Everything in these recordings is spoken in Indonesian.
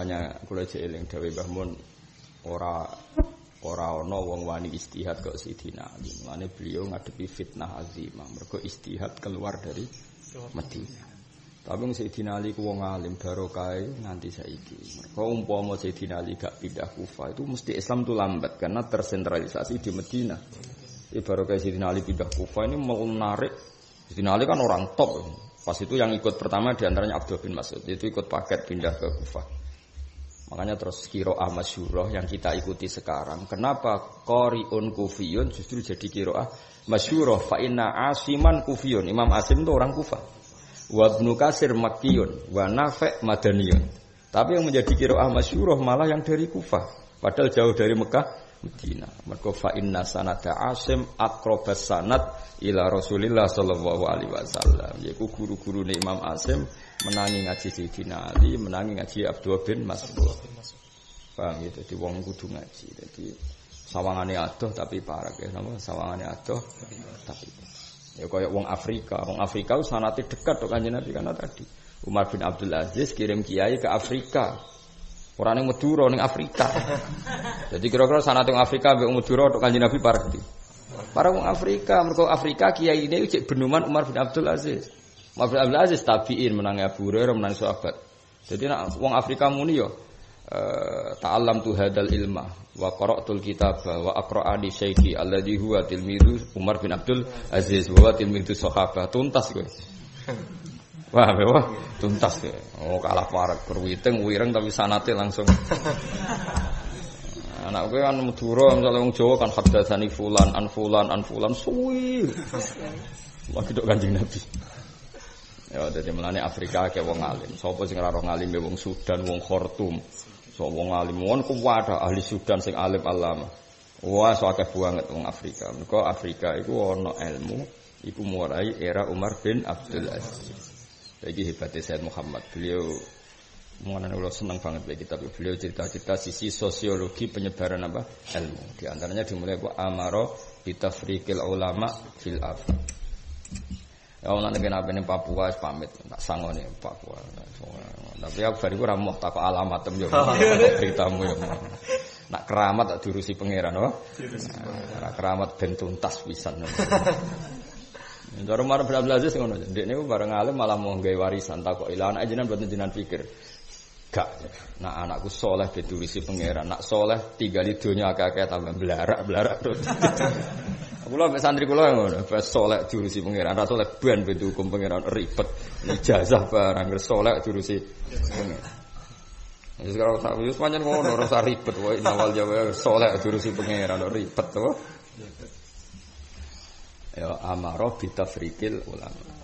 Makanya kula jeeling Dawe Mbah Mun ora ora ana wong wani istihad kok Sidina Ali. Beliau ngadepi fitnah azimah. Mergo istihad keluar dari Madinah. Tapi wong Sayyidina Ali ku wong alim barokah nganti saiki. Mergo umpama Sayyidina Ali gak pindah Kufah itu mesti Islam tuh lambat karena tersentralisasi di Madinah. Ibarat kayak Sayyidina Ali pindah Kufah ini mau menarik. Sayyidina Ali kan orang top. Pas itu yang ikut pertama di antaranya Abdul bin Mas'ud. Itu ikut paket pindah ke Kufah. Makanya terus kiroah masyuroh yang kita ikuti sekarang. Kenapa Qori'un kufiyun justru jadi kiroah masyuroh. Fa'inna asiman kufiyun. Imam Asim itu orang Kufah. Wa ibnu Kasir makkiyun. Wa nafe' madaniyun. Tapi yang menjadi kiroah masyuroh malah yang dari Kufah. Padahal jauh dari Mekah, Medina. Mergo fa inna sanada Asim akrobas sanad ila Rasulillah sallallahu alaihi wasallam. Yaiku guru-guru Imam Asim menangi ngaji Sayyidina Ali, menangi ngaji Abdul bin Mas'ud. Paham gitu, di wong kudu ngaji. Jadi sawangane adoh tapi parah ya, nama sawangane adoh tapi ya kayak wong Afrika, wong Afrika sanate dekat kok kanjeng Nabi karena tadi Umar bin Abdul Aziz kirim kiai ke Afrika. Orang yang Madura ning Afrika. Jadi kira-kira sanate wong Afrika mbek Madura tok kanjeng Nabi parah di. Para wong Afrika, mergo Afrika kiai ini cek benuman Umar bin Abdul Aziz. Bin Abdul Aziz tabiin menangi Abu Hurairah menangi sahabat. Jadi nak wong Afrika muni yo uh, ta'allam tu hadal ilma wa qara'tul kitab wa aqra'ani syaikhi alladhi huwa tilmidu Umar bin Abdul Aziz wa tilmidu sahabat tuntas kowe. Wah, wah, tuntas kowe. Oh, kalah parek kerwiting wireng tapi sanate langsung. Anak gue kan Madura misalnya wong Jawa kan hadatsani fulan an fulan an fulan suwi. Lagi dok Kanjeng Nabi. Ya dadi melane Afrika kayak wong alim. Sapa sing alim wong Sudan, wong Khartoum. So wong alim wong kuwada ahli Sudan sing alim alama. Wah, so akeh banget wong Afrika. Mergo Afrika iku ana ilmu iku mulai era Umar bin Abdul Aziz. Lagi hebatnya Sayyid Muhammad. Beliau mengenai Allah senang banget bagi kita. Beliau cerita-cerita sisi sosiologi penyebaran apa ilmu. Di antaranya dimulai bu amaro bitafrikil ulama fil af. Ya Allah nanti apa ini Papua pamit tak sanggup nih Papua. Tapi aku baru kurang mau tak alamat tem yo beritamu ya. Nak keramat tak diurusi pangeran, oh? Nak keramat ben tuntas pisan. Cara Umar bin Abdul Aziz ngono. Ndek niku bareng alim malah mau gawe warisan takok ila anak jenengan mboten jenengan pikir. Gak. Nah anakku soleh diturisi pangeran. Nak soleh tinggal di dunia akeh-akeh tambah belarak belarak terus. Kula mek santri kula ngono, pas soleh diurusi pangeran, ra soleh ben ben hukum pangeran ribet. Ijazah barang soleh diurusi pangeran. Jadi sekarang tak wis pancen ngono ora usah ribet wae awal jawa soleh diurusi pangeran ribet to. Ya amaro bitafrikil ulama.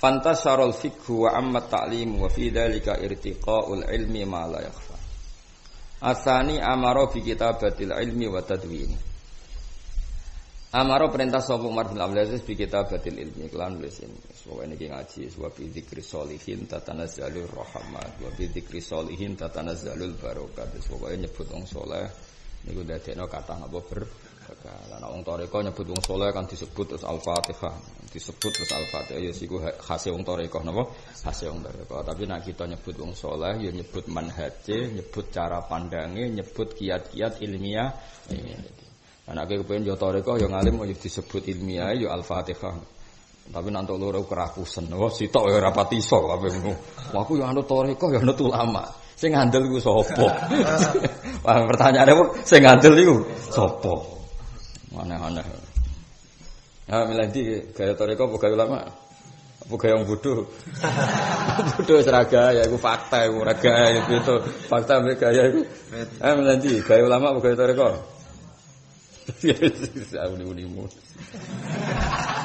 Fantasarul fikhu wa amma ta'lim wa fi dhalika irtiqa'ul ilmi ma la yakhfa. Asani amaro bi kitabatil ilmi wa tadwini. Amaro perintah sapa Umar bin Abdul Aziz bi kitabatil ilmi kelan nulis ini. Soale niki ngaji wa bi dzikri sholihin tatanazzalur rahmat wa bi dzikri sholihin tatanazzalul barakat. Pokoke nyebut wong saleh niku dadekno kata napa ber Lah wong toreko nyebut wong saleh kan disebut terus Al-Fatihah, disebut terus Al-Fatihah ya siku khase wong toreko napa? Khase wong toreko. Tapi nek kita nyebut wong saleh ya nyebut manhaje, nyebut cara pandange, nyebut kiat-kiat ilmiah. Nah, nek kepen yo toreko yo ngalim yo disebut ilmiah yo Al-Fatihah. Tapi nanti loro kerakusan, wah sitok ya rapati iso ngono. Wah aku yo anut toreko yo anut ulama. Sing ngandel iku sapa? Wah pertanyaane kok sing ngandel iku sapa? Aneh-aneh. Ya miladi gaya toreko apa gaya ulama? Apa gaya yang bodoh? bodoh seraga ya itu fakta itu raga itu itu fakta ambek gaya itu. Eh miladi gaya ulama apa gaya? Uni-unimu.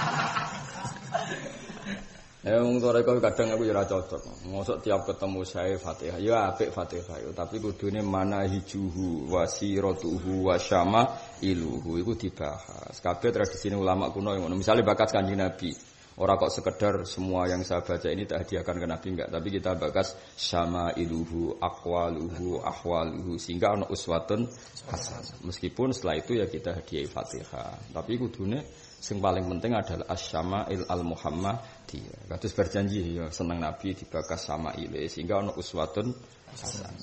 Ya wong toreko kadang aku ya cocok. Mosok tiap ketemu saya Fatihah, ya apik Fatihah, tapi kudune mana hijuhu wasiratuhu wasyama iluhu iku dibahas. Kabeh tradisi ulama kuno ngono. Misale bakat Kanjeng Nabi. Orang kok sekedar semua yang saya baca ini tak hadiahkan ke Nabi enggak, tapi kita bakas sama iluhu, akwaluhu, ahwaluhu sehingga ono uswatun hasan. Meskipun setelah itu ya kita hadiah Fatihah. Tapi kudune sing paling penting adalah asyama'il al Muhammadiyah. Kados berjanji ya seneng Nabi dibakas sama ile sehingga ono uswatun hasan.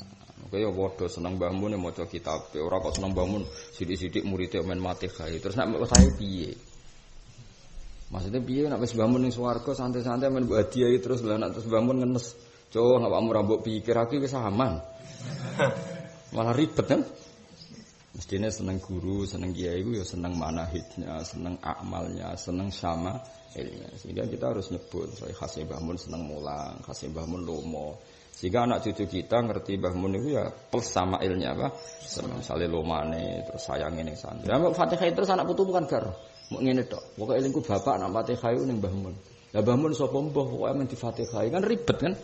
Kaya waduh seneng Mbah Mun maca kitab. Ora kok seneng Mbah Mun sithik-sithik muridé men mati. Terus nek saya piye? Maksudnya piye nak wis bangun ning swarga santai-santai men mbok hadiahi terus lah nak terus bangun ngenes. Cowok nggak kamu rambut pikir aku wis aman. Malah ribet kan? Mestinya seneng guru, seneng kiai itu ya seneng manahidnya, seneng amalnya, seneng sama ilnya. Sehingga kita harus nyebut, saya khasnya bangun seneng mulang, khasnya bangun lomo. Sehingga anak cucu kita ngerti bangun itu ya plus sama ilnya apa? Misalnya lomane, terus sayang ini santri. Ya, Fatihah terus anak putu bukan gar. Mau ngene tok. Pokoke elingku bapak nak Fatihah ning Mbah Mun. Lah Mbah Mun sapa mbah pokoke men di Fatihah kan ribet kan.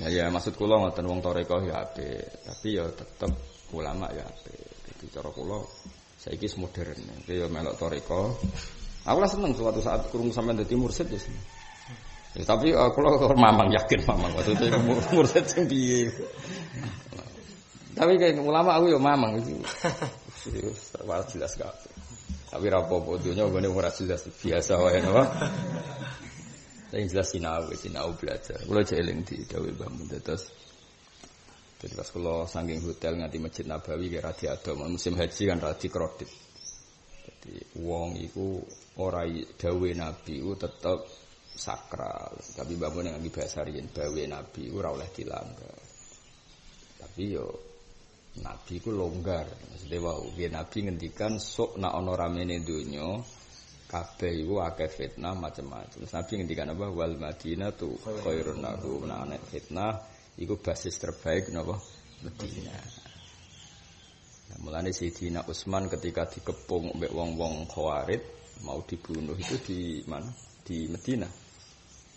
Ya ya maksud kula ngoten wong toreko ya apik, tapi ya tetep ulama ya apik. Dadi cara kula saiki modern. Iki ya melok toreko. Aku lah seneng suatu saat kurung sampean dadi mursid ya seneng. Ya, tapi uh, kalau mamang yakin mamang waktu itu mursid sing piye. Tapi kayak ulama aku ya mamang itu. jelas gak. Tapi rapopo dunia gue ora jelas biasa wae napa. Tapi jelas sinau, sinau belajar. Kulo jeling di dawe bangun terus. Jadi pas kulo saking hotel nganti Masjid Nabawi kira diadom musim haji kan radi kredit. Jadi wong iku ora dawe Nabi ku tetep sakral. Tapi bangun yang bahasa riyen dawe Nabi ora oleh dilanggar. Tapi yo Nabi ku longgar. Maksudnya wow, dia Nabi ngendikan sok nak ono ramene dunya kabeh iku akeh fitnah macam-macam. Nabi ngendikan apa? Wal Madinah tu khairun lahu nah, fitnah iku basis terbaik napa? Madinah. Nah, mulane Sayyidina Utsman ketika dikepung mbek wong-wong Khawarij mau dibunuh itu di mana? Di Madinah.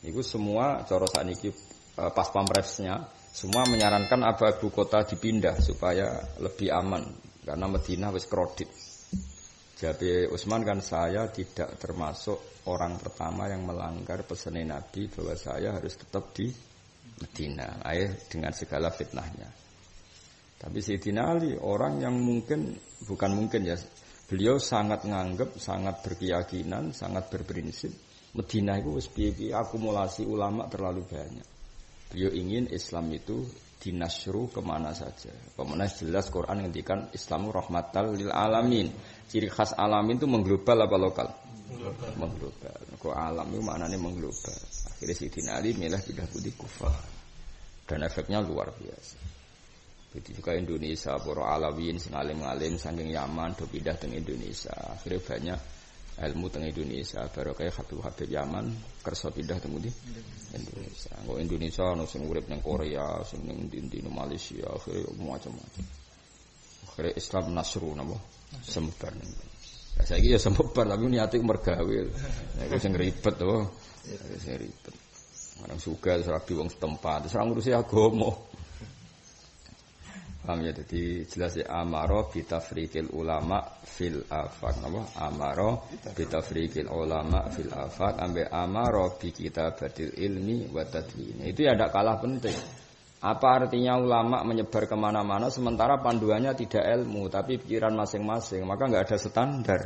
Itu semua cara sakniki eh, pas pampresnya semua menyarankan apa ibu kota dipindah supaya lebih aman karena Medina wis kredit. Jadi Utsman kan saya tidak termasuk orang pertama yang melanggar pesan Nabi bahwa saya harus tetap di Medina, ayah dengan segala fitnahnya. Tapi Sayyidina Ali orang yang mungkin bukan mungkin ya, beliau sangat nganggep, sangat berkeyakinan, sangat berprinsip Medina itu piye akumulasi ulama terlalu banyak. Beliau ingin Islam itu dinasru ke mana saja. Ke mana jelas Quran ngendikan Islamu rahmatal lil alamin. Ciri khas alamin itu mengglobal apa lokal? Mengglobal. Mengglobal. Kok alam itu maknanya mengglobal. Akhirnya Sidin Ali milah pindah putih kufar. Dan efeknya luar biasa. Begitu juga Indonesia, para alawin, sing alim-alim, saking Yaman, do pindah ke Indonesia. Akhirnya banyak ilmu teng Indonesia. Baru kayak Habib Habib Yaman kerso pindah teng di Indonesia. Kok Indonesia no sing urip neng Korea sing neng di, Malaysia akhirnya macam-macam. Akhirnya Islam nasru nabo semebar ning ya, saya ya semebar tapi niatnya mergawe. Itu sing ribet tuh sing ribet. Orang suka serabi wong setempat. Terus ngurusi agama Paham ya jadi jelas ya amaro bitafrikil ulama fil afak apa amaro bitafrikil ulama fil afak ambe amaro bi kitabatil ilmi wa tadwin. Itu ya tidak kalah penting. Apa artinya ulama menyebar ke mana-mana sementara panduannya tidak ilmu tapi pikiran masing-masing maka nggak ada standar.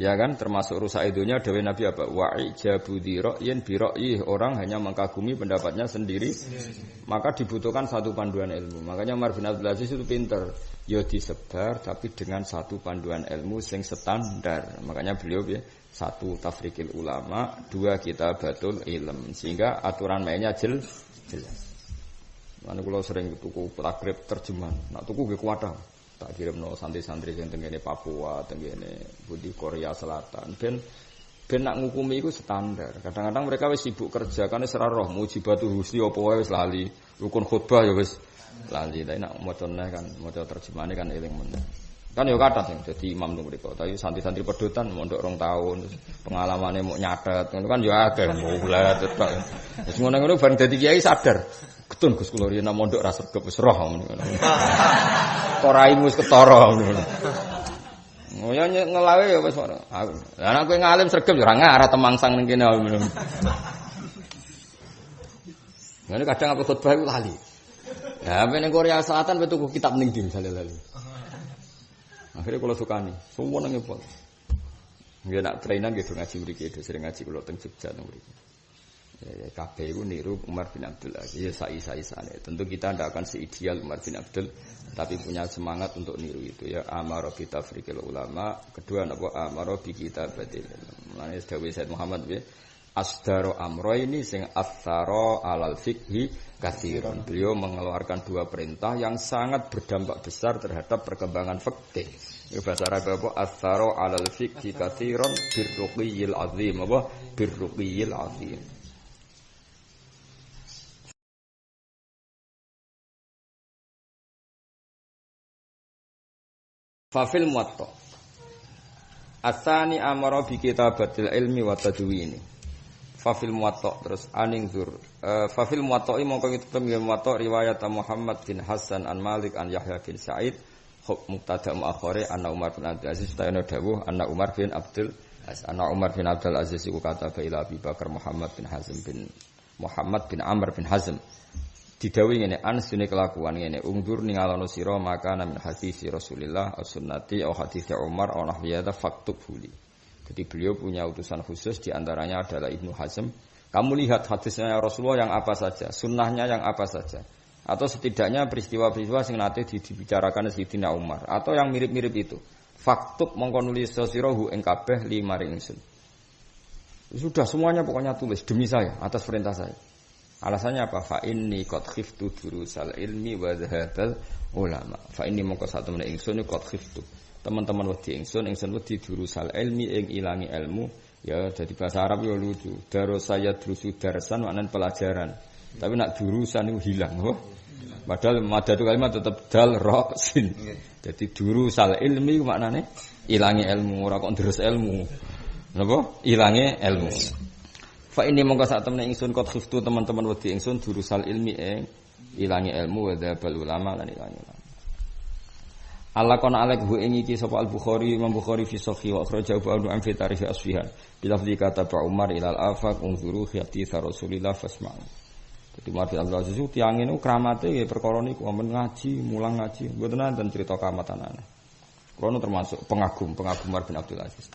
Ya kan termasuk rusak idunya Dewi Nabi apa? Wa'i jabudi ro'yin biro'yih Orang hanya mengkagumi pendapatnya sendiri. Maka dibutuhkan satu panduan ilmu. Makanya Umar bin Abdul Aziz itu pinter. Ya disebar tapi dengan satu panduan ilmu Sing standar. Makanya beliau ya Satu tafrikil ulama Dua kita batul ilm. Sehingga aturan mainnya jel, jelas. Mana kalau sering tuku takrib terjemahan. Nah tuku gue kuatah tak kirim no santri-santri yang tenggene Papua, tenggene Budi Korea Selatan. Ben ben nak ngukumi itu standar. Kadang-kadang mereka wis sibuk kerja karena serah roh mujibatu husni apa wae wis lali. Rukun khutbah ya wis lali. Tapi nak macane kan maca terjemahane kan eling meneh. Kan ya kata sing dadi imam tuh mereka. Tapi santri-santri pedotan mondok rong tahun pengalamannya mau nyatet. Itu kan ya akeh mulat tok. Wis ngono-ngono bareng dadi kiai sadar. Ketun Gus kula riyen mondok ra sregep wis roh. Koraimu wis ketara ngono. Oh ya ngelawe ya wis ora. Lah nek kowe ngalim sregep ya ora ngarah temangsang ning kene. Ngene kadang apa khotbah iku lali. Ya, apa ning Korea Selatan betul kitab ning di misalnya lali. Akhirnya kalau suka nih, semua nangis pol. Nggak nak trainan gitu ngaji mriki itu sering ngaji kalau teng Jogja teng mriki. Ya, ya kabeh itu niru Umar bin Abdul Aziz. Ya sai-sai sana. Tentu kita tidak akan seideal Umar bin Abdul, tapi punya semangat untuk niru itu ya. Amaro kita frikil ulama. Kedua napa amaro bi kita batil. Mulane dawuh Said Muhammad ya. Asdaro amro ini sing asaro alal fikhi kathiron. Beliau mengeluarkan dua perintah yang sangat berdampak besar terhadap perkembangan fikih. Ini bahasa Arab apa? Asdaro alal fikhi kathiron birruqiyil azim. Apa? Birruqiyil azim. Fafil muwatta. Asani amara bi kitabatil ilmi wa tadwini. Fafil muwatta terus aning zur. Uh, Fafil muwatta mongko kitab muwatta riwayat Muhammad bin Hasan an Malik an Yahya bin Sa'id huk muktada muakhore anna Umar bin Abdul Aziz tayana dawuh anna Umar bin Abdul Aziz anna Umar bin Abdul Aziz iku kata ila Abi Bakar Muhammad bin Hazm bin Muhammad bin Amr bin Hazm didawi ngene an sune kelakuan ngene ungdur ningalono sira maka min hadis Rasulillah as sunnati au hadis Umar au nahwiyata faktub huli. Jadi beliau punya utusan khusus di antaranya adalah Ibnu Hazm. Kamu lihat hadisnya Rasulullah yang apa saja, sunnahnya yang apa saja. Atau setidaknya peristiwa-peristiwa sing nate dibicarakan Sayyidina Umar atau yang mirip-mirip itu. Faktub mongko nulis sosirohu kabeh lima ingsun. Sudah semuanya pokoknya tulis demi saya atas perintah saya. Alasannya apa? Fa inni qad khiftu durusal ilmi wa dhahatal ulama. Fa inni mongko satu meneh ingsun qad khiftu. Teman-teman wedi ingsun, ingsun wedi durusal ilmi ing ilangi ilmu. Ya jadi bahasa Arab ya lucu. Daro saya durusu darsan maknanya pelajaran. Tapi nak durusan itu hilang. Oh. Padahal itu kalimat tetap dal ro sin. Jadi durusal ilmi maknanya ilangi ilmu ora kok terus ilmu. Napa? Ilangi ilmu. Fa ini mongko saat temen ingsun kot khiftu teman-teman wedi ingsun durusal ilmi ing ilangi ilmu wa dzabal ulama lan ilangi ulama. Allah kon alek hu ing iki sapa Al Bukhari Imam Bukhari fi sahih wa akhraja Abu Anu fi tarikh Asfihan bila kata Pak Umar ilal afaq unzuru khiyati Rasulillah fasma'u. Jadi Umar bin Abdul Aziz tiang ini kramate ya perkara niku ampun ngaji, mulang ngaji, mboten nanten cerita kamatanan. Kulo termasuk pengagum, pengagum Umar bin Abdul Aziz.